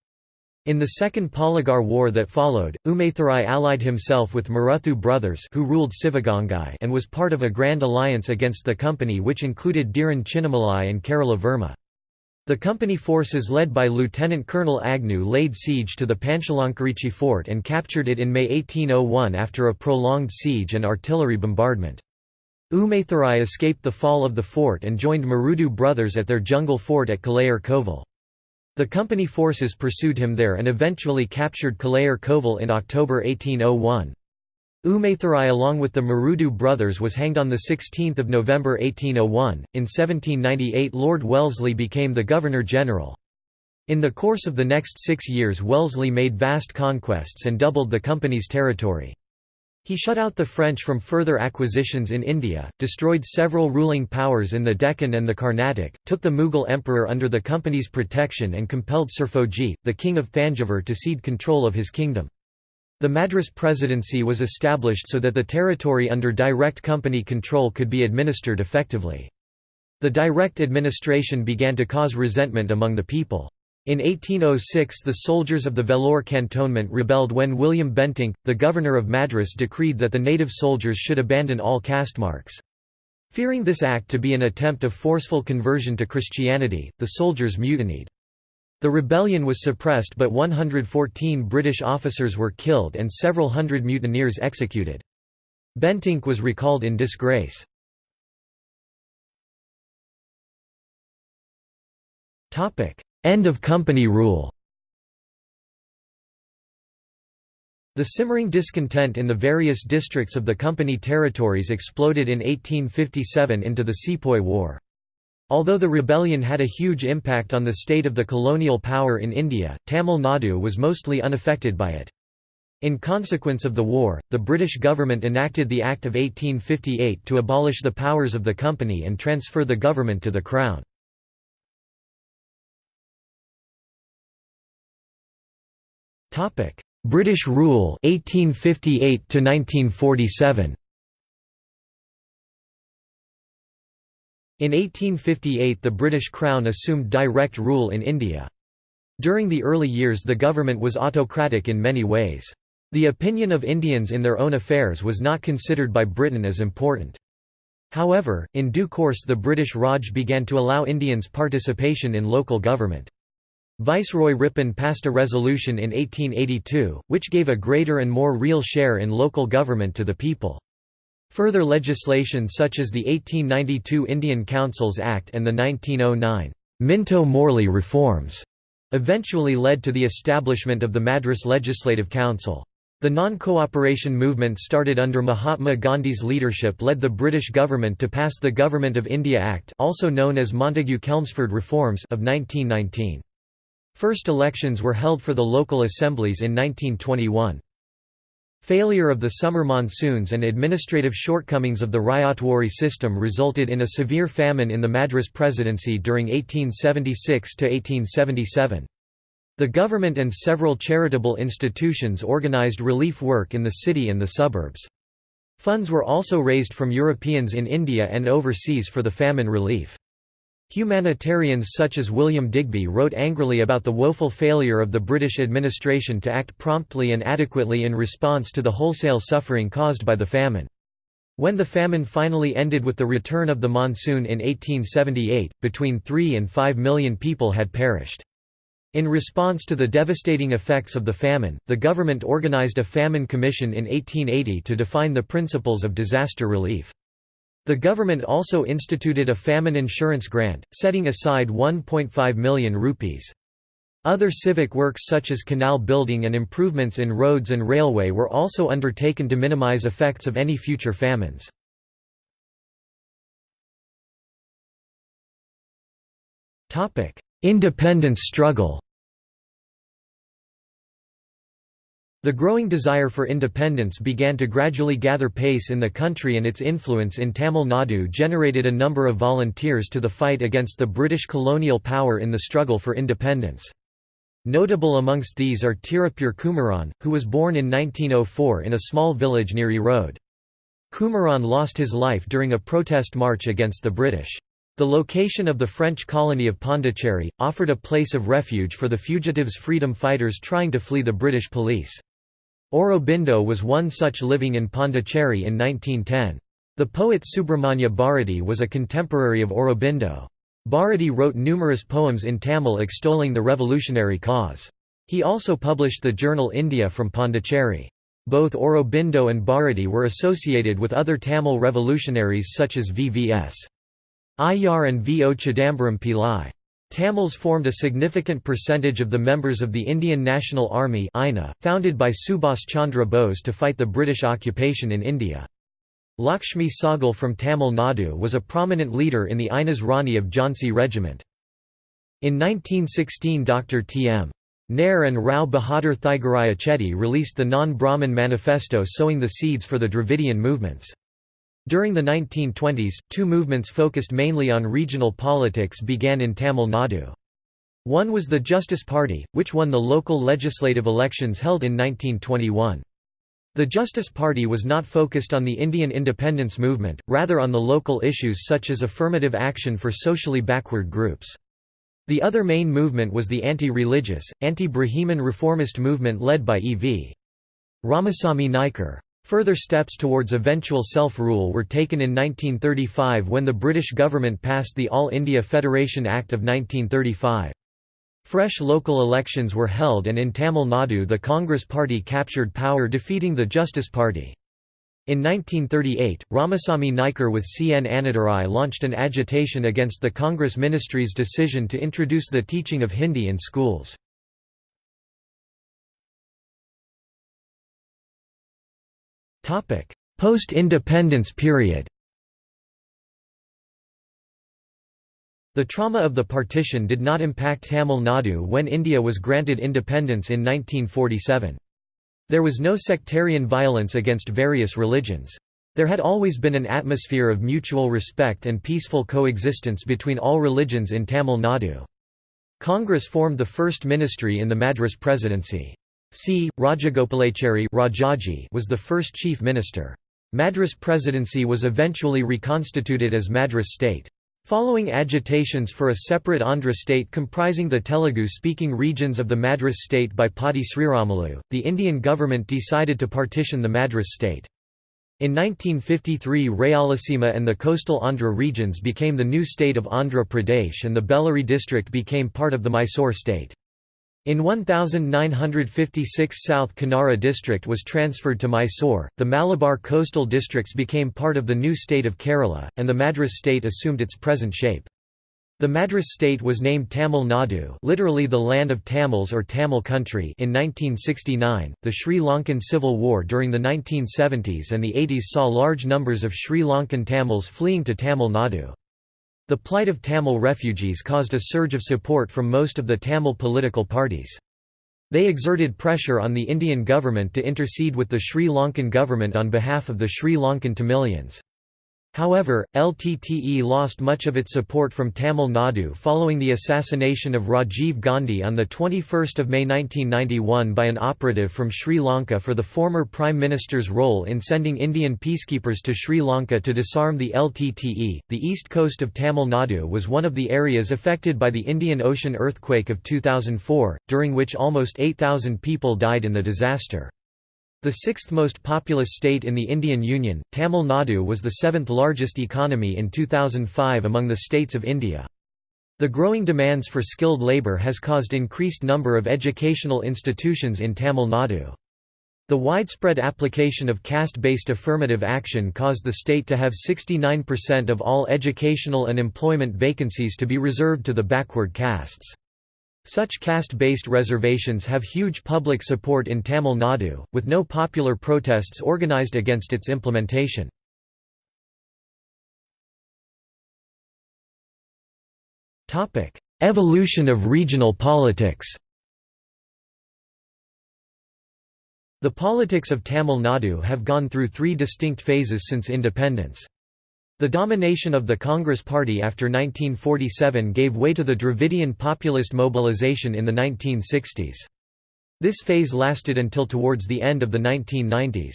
In the Second Polygar War that followed, Umaythurai allied himself with Maruthu brothers who ruled Sivagangai and was part of a grand alliance against the company which included Dhiran Chinnamalai and Kerala Varma. The company forces led by Lieutenant Colonel Agnew laid siege to the Panchalankurichi fort and captured it in May 1801 after a prolonged siege and artillery bombardment. Umaythurai escaped the fall of the fort and joined Marudu brothers at their jungle fort at Kalayar Kovil. The company forces pursued him there and eventually captured Kalayar Kovil in October 1801. Umaythurai along with the Marudu brothers was hanged on 16 November 1801. In 1798 Lord Wellesley became the Governor-General. In the course of the next six years Wellesley made vast conquests and doubled the company's territory. He shut out the French from further acquisitions in India, destroyed several ruling powers in the Deccan and the Carnatic, took the Mughal emperor under the company's protection and compelled Sirfojee, the king of Thanjavur to cede control of his kingdom. The Madras Presidency was established so that the territory under direct company control could be administered effectively. The direct administration began to cause resentment among the people. In 1806 the soldiers of the Vellore cantonment rebelled when William Bentinck, the governor of Madras decreed that the native soldiers should abandon all caste marks. Fearing this act to be an attempt of forceful conversion to Christianity, the soldiers mutinied. The rebellion was suppressed but 114 British officers were killed and several hundred mutineers executed. Bentinck was recalled in disgrace. End of company rule The simmering discontent in the various districts of the company territories exploded in 1857 into the Sepoy War. Although the rebellion had a huge impact on the state of the colonial power in India, Tamil Nadu was mostly unaffected by it. In consequence of the war, the British government enacted the Act of 1858 to abolish the powers of the company and transfer the government to the Crown. British rule 1858 to 1947 In 1858 the British Crown assumed direct rule in India. During the early years the government was autocratic in many ways. The opinion of Indians in their own affairs was not considered by Britain as important. However, in due course the British Raj began to allow Indians participation in local government. Viceroy Ripon passed a resolution in 1882, which gave a greater and more real share in local government to the people. Further legislation such as the 1892 Indian Councils Act and the 1909 Minto-Morley reforms eventually led to the establishment of the Madras Legislative Council. The non-cooperation movement started under Mahatma Gandhi's leadership led the British government to pass the Government of India Act also known as Montagu-Chelmsford Reforms of 1919. First elections were held for the local assemblies in 1921. Failure of the summer monsoons and administrative shortcomings of the Ryotwari system resulted in a severe famine in the Madras Presidency during 1876–1877. The government and several charitable institutions organised relief work in the city and the suburbs. Funds were also raised from Europeans in India and overseas for the famine relief. Humanitarians such as William Digby wrote angrily about the woeful failure of the British administration to act promptly and adequately in response to the wholesale suffering caused by the famine. When the famine finally ended with the return of the monsoon in 1878, between 3 and 5 million people had perished. In response to the devastating effects of the famine, the government organized a famine commission in 1880 to define the principles of disaster relief. The government also instituted a famine insurance grant, setting aside 1.5 million rupees. Other civic works such as canal building and improvements in roads and railway were also undertaken to minimize effects of any future famines. Independence struggle The growing desire for independence began to gradually gather pace in the country and its influence in Tamil Nadu generated a number of volunteers to the fight against the British colonial power in the struggle for independence. Notable amongst these are Tirupur Kumaran, who was born in 1904 in a small village near Erode. Kumaran lost his life during a protest march against the British. The location of the French colony of Pondicherry, offered a place of refuge for the fugitives freedom fighters trying to flee the British police. Aurobindo was one such living in Pondicherry in 1910. The poet Subramanya Bharati was a contemporary of Aurobindo. Bharati wrote numerous poems in Tamil extolling the revolutionary cause. He also published the journal India from Pondicherry. Both Aurobindo and Bharati were associated with other Tamil revolutionaries such as VVS. Iyer and V. O. Chidambaram Pillai. Tamils formed a significant percentage of the members of the Indian National Army founded by Subhas Chandra Bose to fight the British occupation in India. Lakshmi Sahgal from Tamil Nadu was a prominent leader in the Inez Rani of Jhansi regiment. In 1916 Dr. T. M. Nair and Rao Bahadur Theagaraya Chetty released the Non-Brahmin Manifesto sowing the seeds for the Dravidian movements. During the 1920s, two movements focused mainly on regional politics began in Tamil Nadu. One was the Justice Party, which won the local legislative elections held in 1921. The Justice Party was not focused on the Indian independence movement, rather on the local issues such as affirmative action for socially backward groups. The other main movement was the anti-religious, anti-Brahmin reformist movement led by E.V. Ramasamy Naicker. Further steps towards eventual self-rule were taken in 1935 when the British government passed the All India Federation Act of 1935. Fresh local elections were held and in Tamil Nadu the Congress Party captured power defeating the Justice Party. In 1938, Ramasamy Naicker with C. N. Annadurai launched an agitation against the Congress Ministry's decision to introduce the teaching of Hindi in schools. Post-independence period The trauma of the partition did not impact Tamil Nadu when India was granted independence in 1947. There was no sectarian violence against various religions. There had always been an atmosphere of mutual respect and peaceful coexistence between all religions in Tamil Nadu. Congress formed the first ministry in the Madras presidency. C. Rajagopalachari Rajaji was the first chief minister. Madras presidency was eventually reconstituted as Madras state. Following agitations for a separate Andhra state comprising the Telugu-speaking regions of the Madras state by Potti Sriramulu, the Indian government decided to partition the Madras state. In 1953 Rayalaseema and the coastal Andhra regions became the new state of Andhra Pradesh and the Bellary district became part of the Mysore state. In 1956 South Kanara district was transferred to Mysore, the Malabar coastal districts became part of the new state of Kerala, and the Madras state assumed its present shape. The Madras state was named Tamil Nadu literally the land of Tamils or Tamil country in 1969. The Sri Lankan Civil War during the 1970s and the 80s saw large numbers of Sri Lankan Tamils fleeing to Tamil Nadu. The plight of Tamil refugees caused a surge of support from most of the Tamil political parties. They exerted pressure on the Indian government to intercede with the Sri Lankan government on behalf of the Sri Lankan Tamilians. However, LTTE lost much of its support from Tamil Nadu following the assassination of Rajiv Gandhi on 21 May 1991 by an operative from Sri Lanka for the former Prime Minister's role in sending Indian peacekeepers to Sri Lanka to disarm the LTTE. The east coast of Tamil Nadu was one of the areas affected by the Indian Ocean earthquake of 2004, during which almost 8,000 people died in the disaster. The sixth most populous state in the Indian Union, Tamil Nadu was the seventh largest economy in 2005 among the states of India. The growing demands for skilled labour has caused increased number of educational institutions in Tamil Nadu. The widespread application of caste-based affirmative action caused the state to have 69% of all educational and employment vacancies to be reserved to the backward castes. Such caste-based reservations have huge public support in Tamil Nadu, with no popular protests organised against its implementation. Evolution of regional politics The politics of Tamil Nadu have gone through three distinct phases since independence. The domination of the Congress Party after 1947 gave way to the Dravidian populist mobilization in the 1960s. This phase lasted until towards the end of the 1990s.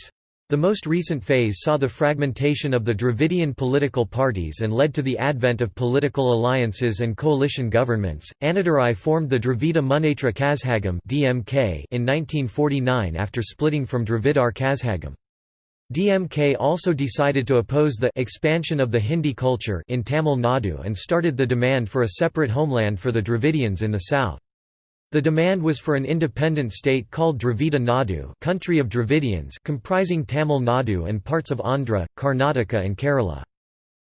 The most recent phase saw the fragmentation of the Dravidian political parties and led to the advent of political alliances and coalition governments. Annadurai formed the Dravida Munnetra Kazhagam in 1949 after splitting from Dravidar Kazhagam. DMK also decided to oppose the expansion of the Hindi culture in Tamil Nadu and started the demand for a separate homeland for the Dravidians in the south. The demand was for an independent state called Dravida Nadu country of Dravidians comprising Tamil Nadu and parts of Andhra, Karnataka and Kerala.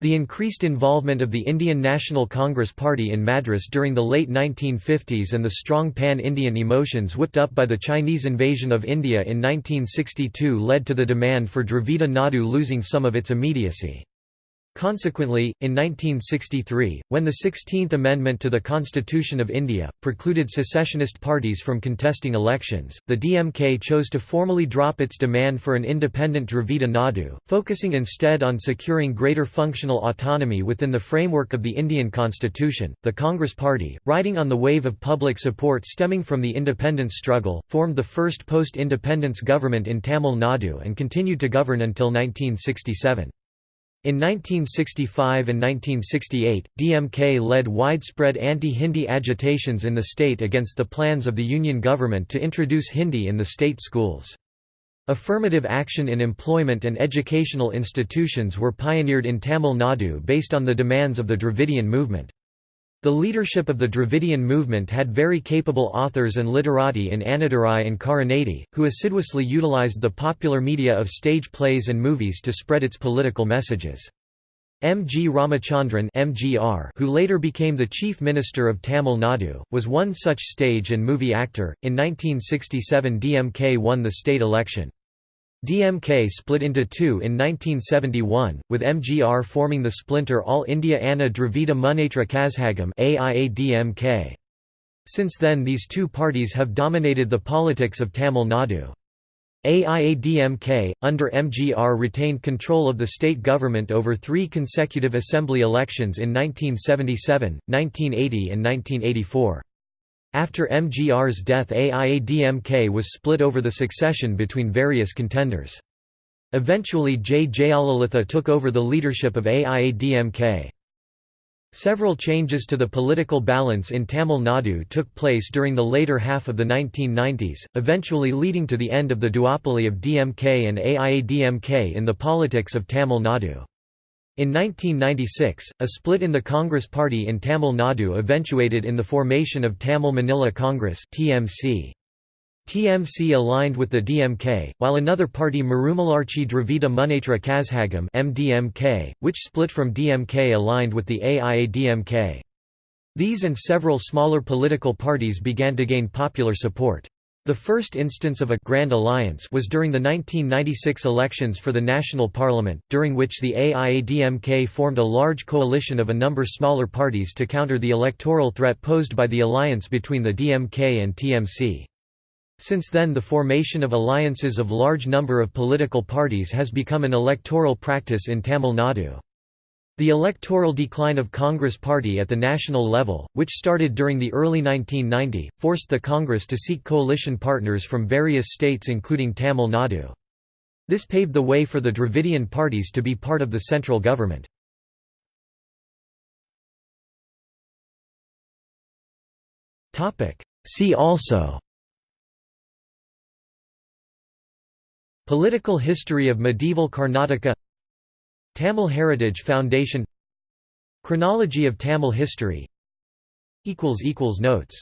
The increased involvement of the Indian National Congress Party in Madras during the late 1950s and the strong pan-Indian emotions whipped up by the Chinese invasion of India in 1962 led to the demand for Dravida Nadu losing some of its immediacy. Consequently, in 1963, when the 16th Amendment to the Constitution of India, precluded secessionist parties from contesting elections, the DMK chose to formally drop its demand for an independent Dravida Nadu, focusing instead on securing greater functional autonomy within the framework of the Indian constitution. The Congress Party, riding on the wave of public support stemming from the independence struggle, formed the first post-independence government in Tamil Nadu and continued to govern until 1967. In 1965 and 1968, DMK led widespread anti-Hindi agitations in the state against the plans of the Union government to introduce Hindi in the state schools. Affirmative action in employment and educational institutions were pioneered in Tamil Nadu based on the demands of the Dravidian movement. The leadership of the Dravidian movement had very capable authors and literati in Annadurai and Karunanidhi, who assiduously utilized the popular media of stage plays and movies to spread its political messages. M. G. Ramachandran MGR, who later became the Chief Minister of Tamil Nadu, was one such stage and movie actor. In 1967 DMK won the state election. DMK split into two in 1971, with MGR forming the splinter All India Anna Dravida Munnetra Kazhagam AIADMK. Since then these two parties have dominated the politics of Tamil Nadu. AIADMK, under MGR retained control of the state government over three consecutive assembly elections in 1977, 1980 and 1984. After MGR's death AIADMK was split over the succession between various contenders. Eventually J. Jayalalitha took over the leadership of AIADMK. Several changes to the political balance in Tamil Nadu took place during the later half of the 1990s, eventually leading to the end of the duopoly of DMK and AIADMK in the politics of Tamil Nadu. In 1996, a split in the Congress Party in Tamil Nadu eventuated in the formation of Tamil Maanila Congress TMC. TMC aligned with the DMK, while another party Marumalarchi Dravida Munnetra Kazhagam MDMK, which split from DMK aligned with the AIADMK. These and several smaller political parties began to gain popular support. The first instance of a «Grand Alliance» was during the 1996 elections for the National Parliament, during which the AIADMK formed a large coalition of a number smaller parties to counter the electoral threat posed by the alliance between the DMK and TMC. Since then the formation of alliances of large number of political parties has become an electoral practice in Tamil Nadu. The electoral decline of Congress Party at the national level, which started during the early 1990, forced the Congress to seek coalition partners from various states including Tamil Nadu. This paved the way for the Dravidian parties to be part of the central government. See also Political history of medieval Karnataka Tamil Heritage Foundation Chronology of Tamil history Notes